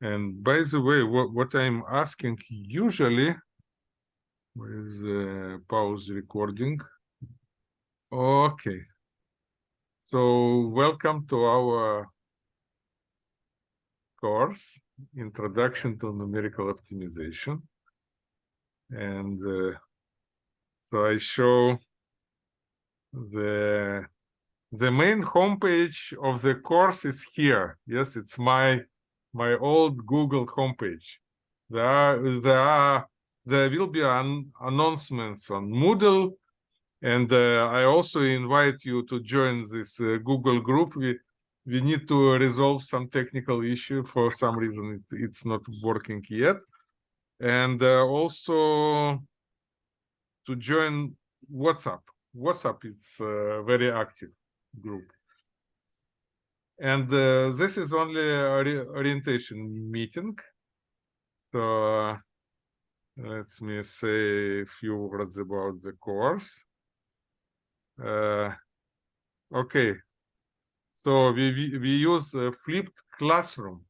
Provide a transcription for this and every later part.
And by the way, what, what I'm asking usually is uh, pause recording. Okay. So welcome to our course, Introduction to Numerical Optimization. And uh, so I show the the main homepage of the course is here. Yes, it's my my old Google homepage. There are, there are there will be an announcements on Moodle, and uh, I also invite you to join this uh, Google group. We we need to resolve some technical issue for some reason it, it's not working yet, and uh, also to join WhatsApp. WhatsApp is a very active group. And uh, this is only orientation meeting. So let me say a few words about the course. Uh, okay, so we, we, we use a flipped classroom.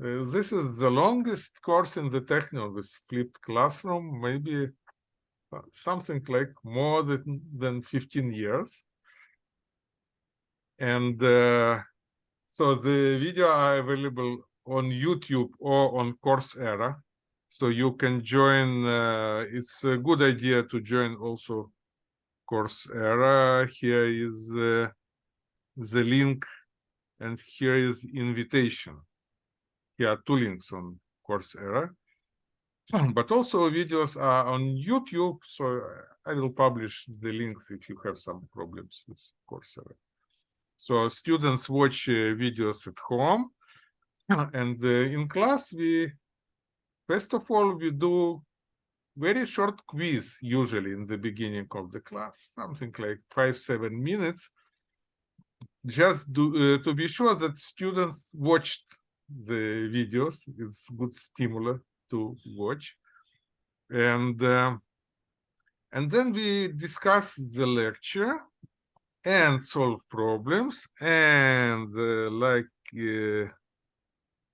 Uh, this is the longest course in the Technion with flipped classroom, maybe uh, something like more than, than 15 years. And uh, so the video are available on YouTube or on Coursera. So you can join, uh, it's a good idea to join also Coursera. Here is uh, the link and here is invitation. Here are two links on Coursera. But also videos are on YouTube, so I will publish the links if you have some problems with Coursera. So students watch uh, videos at home. And uh, in class we first of all we do very short quiz usually in the beginning of the class something like five seven minutes. Just do, uh, to be sure that students watched the videos it's good stimulus to watch. And uh, and then we discuss the lecture and solve problems and uh, like uh,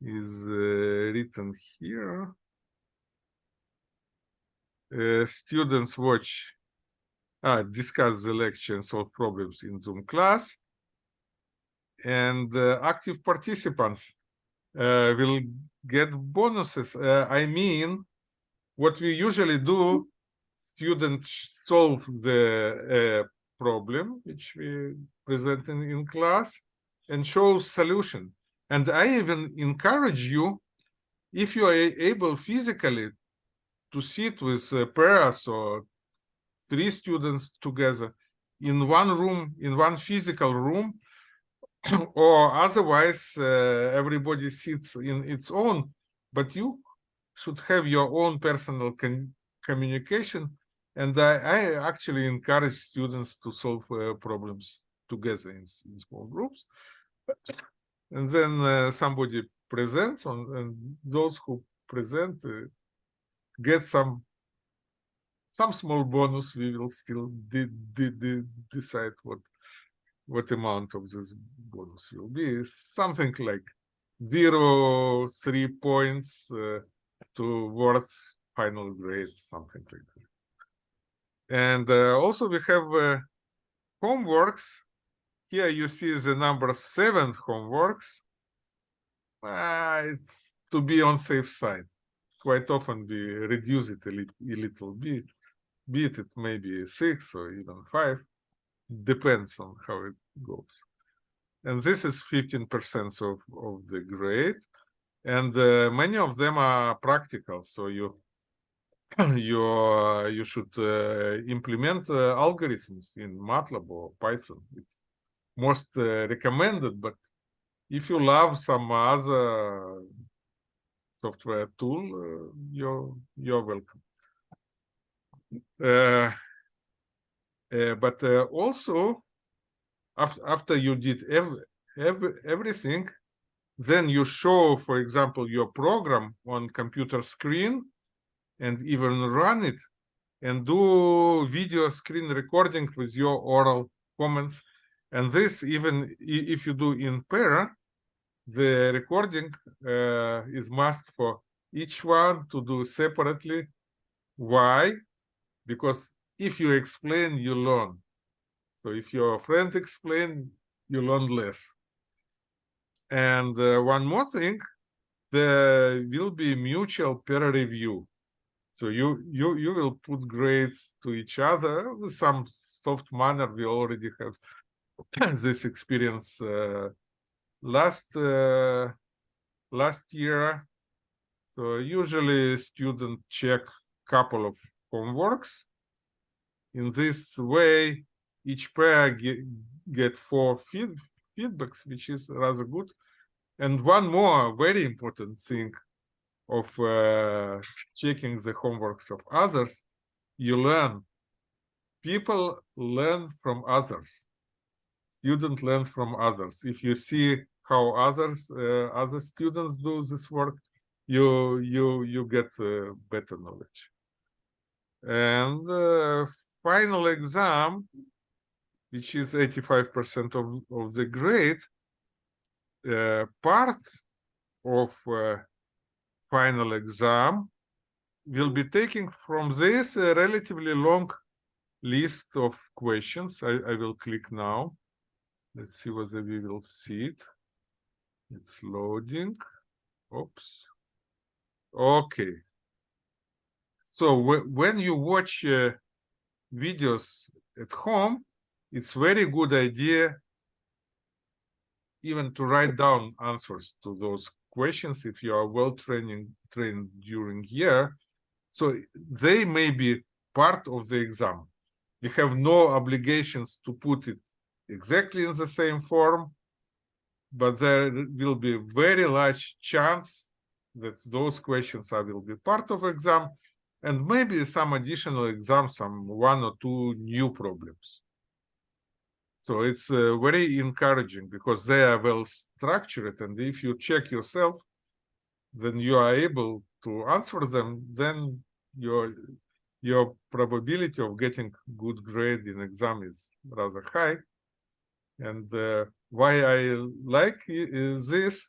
is uh, written here. Uh, students watch uh, discuss the lecture and solve problems in zoom class. And uh, active participants uh, will get bonuses. I mean what we usually do students solve the problem which we present in, class and show solution. And I even encourage you, if you are able physically to sit with uh, pairs or three students together in one room, in one physical room, or otherwise uh, everybody sits in its own, but you should have your own personal communication and I, I, actually encourage students to solve uh, problems together in, in, small groups. And then uh, somebody presents on, and those who present uh, get some some small bonus. We will still de de de decide what what amount of this bonus will be. Something like zero, three points uh, towards final grade, something like that. And uh, also we have uh, homeworks. Here you see the number seven homeworks. Uh, it's to be on safe side. Quite often we reduce it a, li a little bit, bit it maybe six or even five. Depends on how it goes. And this is 15% of, of the grade. And uh, many of them are practical. So you you uh, you should uh, implement uh, algorithms in MATLAB or Python. It's most recommended, but if you love some other software tool, you're you're welcome. but also, after after you did every, every everything, then you show, for example, your program on computer screen and even run it and do video screen recording with your oral comments. And this, even if you do in pair, the recording uh, is must for each one to do separately. Why? Because if you explain, you learn. So if your friend explain, you learn less. And uh, one more thing, there will be mutual peer review. So you you you will put grades to each other with some soft manner. We already have this experience uh, last uh, last year. So usually student check couple of homeworks. In this way, each pair get, get four feed, feedbacks, which is rather good. And one more very important thing of uh, checking the homeworks of others, you learn. People learn from others. Students learn from others. If you see how others, uh, other students do this work, you you you get uh, better knowledge. And uh, final exam, which is 85% of, of the grade, uh, part of uh, final exam we'll be taking from this uh, relatively long list of questions. I, I will click now. Let's see whether we will see it. It's loading. Oops. Okay. So when you watch uh, videos at home, it's very good idea even to write down answers to those questions if you are well training trained during year. So they may be part of the exam. You have no obligations to put it exactly in the same form, but there will be very large chance that those questions are, will be part of exam and maybe some additional exam some one or two new problems. So it's uh, very encouraging because they are well structured. And if you check yourself, then you are able to answer them, then your your probability of getting good grade in exam is rather high. And uh, why I like this,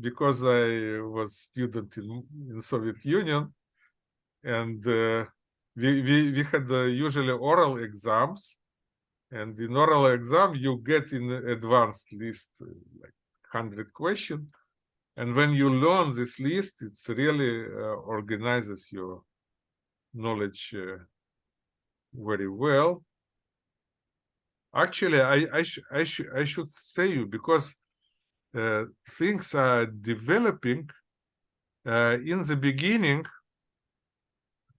because I was student in, in Soviet Union, and uh, we, we, we had uh, usually oral exams, and in oral exam, you get in advanced list like 100 questions. And when you learn this list, it's really uh, organizes your knowledge uh, very well. Actually, I I, sh I, sh I should say you because uh, things are developing. Uh, in the beginning,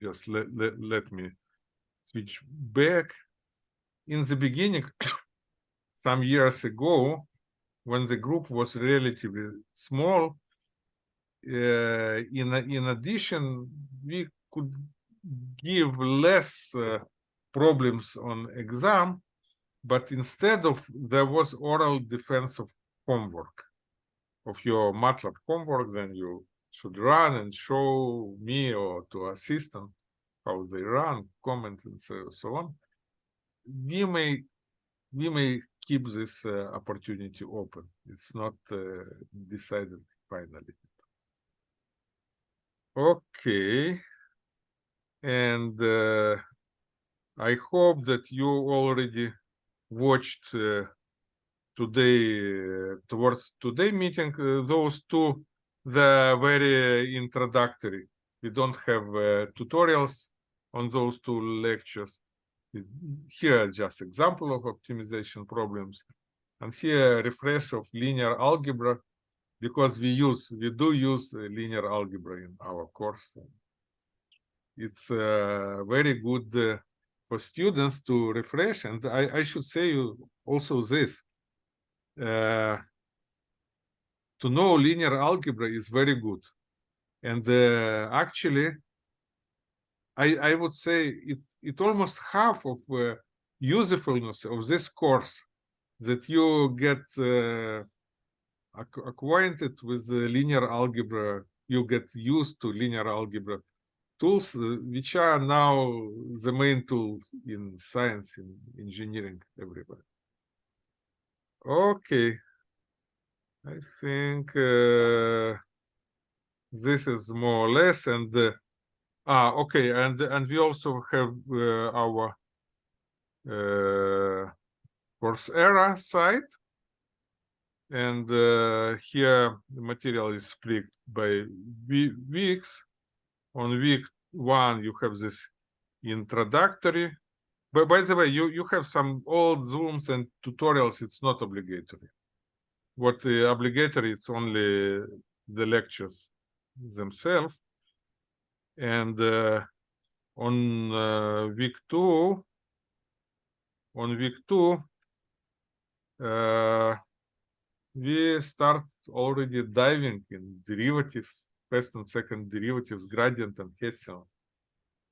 just let, let, let me switch back in the beginning, some years ago, when the group was relatively small, uh, in in addition, we could give less uh, problems on exam, but instead of there was oral defense of homework. Of your MATLAB homework, then you should run and show me or to assistant how they run, comment and so, so on we may we may keep this uh, opportunity open. It's not uh, decided finally. Okay, and uh, I hope that you already watched uh, today uh, towards today meeting uh, those two the very introductory. We don't have tutorials on those two lectures here are just example of optimization problems. And here refresh of linear algebra because we use we do use linear algebra in our course. It's uh, very good uh, for students to refresh. And I, I should say you also this uh, to know linear algebra is very good. And uh, actually I, I would say it, it almost half of uh, usefulness of this course that you get uh, acquainted with linear algebra, you get used to linear algebra tools, uh, which are now the main tool in science, in engineering, everywhere. Okay. I think uh, this is more or less, and uh, ah, okay, and and we also have uh, our uh, Coursera site, and uh, here the material is split by we- weeks. On week one, you have this introductory. But by the way, you you have some old Zooms and tutorials. It's not obligatory. What uh, obligatory? It's only the lectures themselves. And uh, on uh, week two, on week two, uh, we start already diving in derivatives, first and second derivatives, gradient and Hessian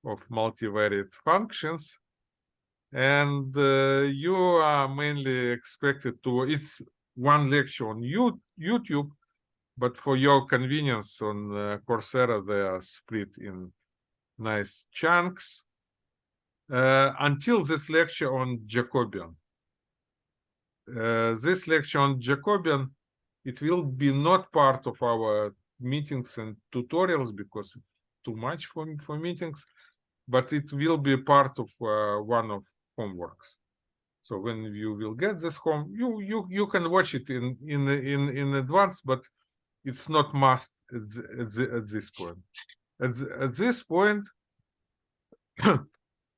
of multivariate functions. And uh, you are mainly expected to, it's one lecture on you, YouTube, but for your convenience on uh, Coursera, they are split in nice chunks. Uh, until this lecture on Jacobian. Uh, this lecture on Jacobian, it will be not part of our meetings and tutorials because it's too much for, for meetings, but it will be part of uh, one of homeworks. So when you will get this home, you you you can watch it in in in in advance, but it's not must at, the, at, the, at this point. At, the, at this point,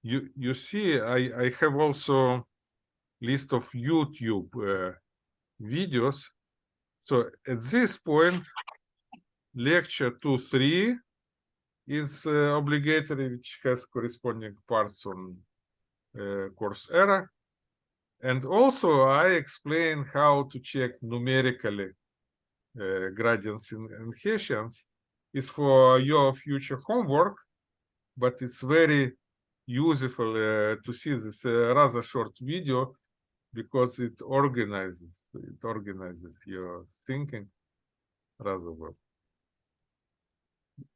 you you see, I I have also list of YouTube uh, videos. So at this point, lecture two three is uh, obligatory, which has corresponding parts on uh, Coursera. And also I explain how to check numerically uh, gradients and, Hessians is for your future homework, but it's very useful uh, to see this uh, rather short video because it organizes it organizes your thinking rather well.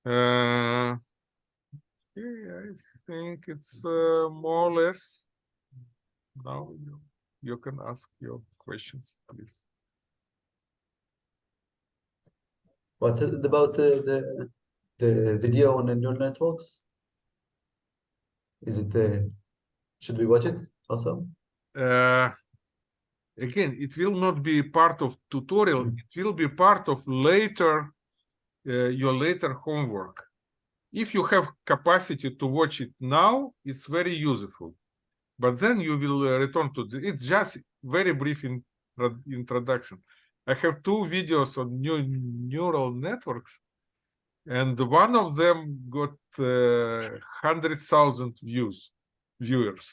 Uh, I think it's uh, more or less now you, you can ask your questions, please. What about the the, the video on the neural networks? Is it uh, should we watch it also? Uh, again, it will not be part of tutorial. Mm. It will be part of later uh, your later homework. If you have capacity to watch it now, it's very useful. But then you will uh, return to the, it's just very brief in, introduction. I have two videos on new neural networks, and one of them got uh, hundred thousand views, viewers.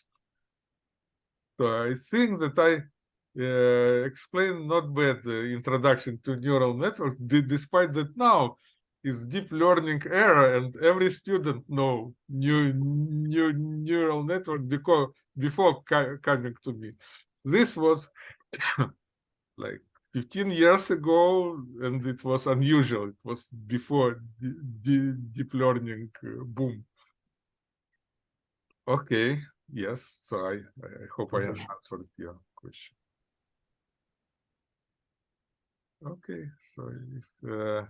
So I think that I uh, explained not bad the introduction to neural networks, despite that now is deep learning era, and every student know new new neural network because before coming to me. This was like 15 years ago, and it was unusual. It was before the deep learning uh, boom. Okay, yes. So I, I hope I answered your question. Okay, so if uh,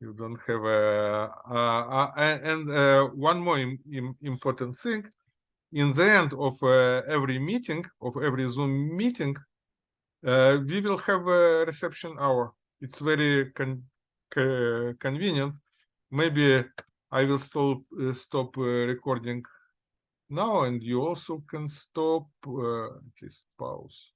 you don't have a, uh, uh, and uh, one more Im Im important thing, in the end of uh, every meeting, of every Zoom meeting, uh, we will have a reception hour. It's very con convenient. Maybe I will stop uh, stop recording now, and you also can stop at least pause.